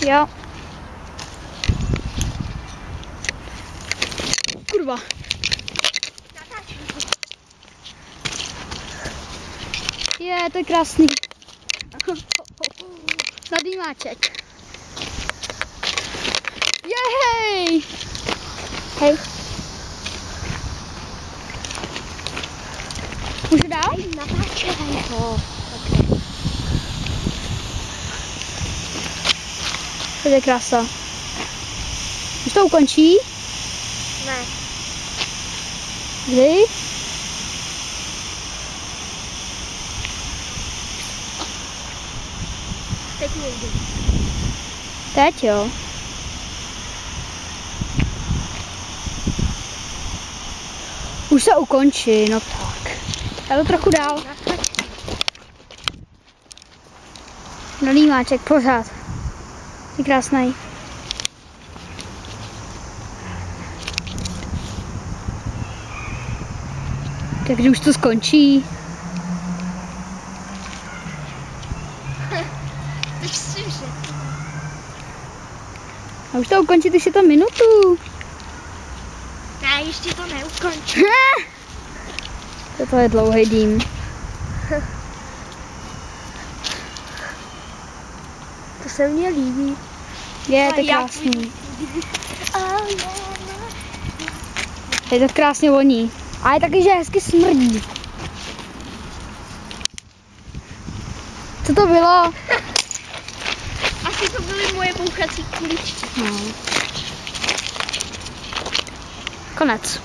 Jo. Kurva. Je, to je krásný. Nadýmáček. Jej! Hej. Můžu dál? Natáčej ho. To je krása. Už to ukončí? Ne. Kdy? Teď někdy. Teď jo. Už se ukončí, no tak. Já to trochu dál. Nalímáček, pořád. Je krásný. Takže už to skončí. A už to ukončí, už je to minutu. Ne, ještě to neukončí. Toto je dlouhý dým. To se mně líbí. Je to krásný. Je to krásně voní. A je taky, že hezky smrdí. Co to bylo? Asi to byly moje bouchací kuličky. No. Konec.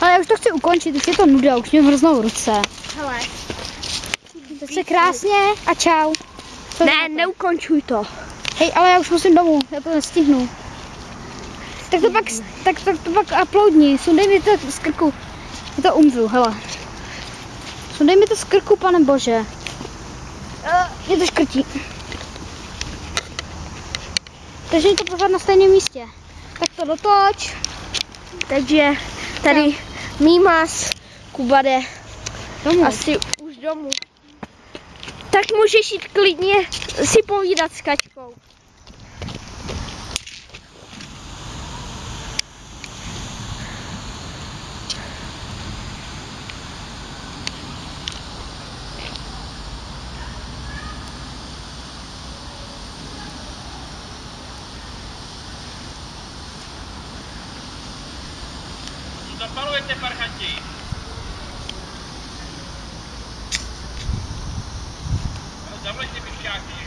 Ale já už to chci ukončit, už je to nuda, už mě mrznou ruce. Hele. Tak se krásně a čau. Co Ne, neukončuj to. Hej, ale já už musím domů, já to nestihnu. Tak to pak, tak, tak to pak uploadni, sundej mi to z krku. Já to umřu, hele. Sundej mi to z krku, pane bože. Uh, mě to škrtí. Takže je to pořád na stejném místě. Tak to dotoč. Takže tady Mímas, Kuba jde Domů. asi už domů. Tak můžeš jít klidně si povídat s Kačkou. Zapalujete parchanti. Давайте обещать.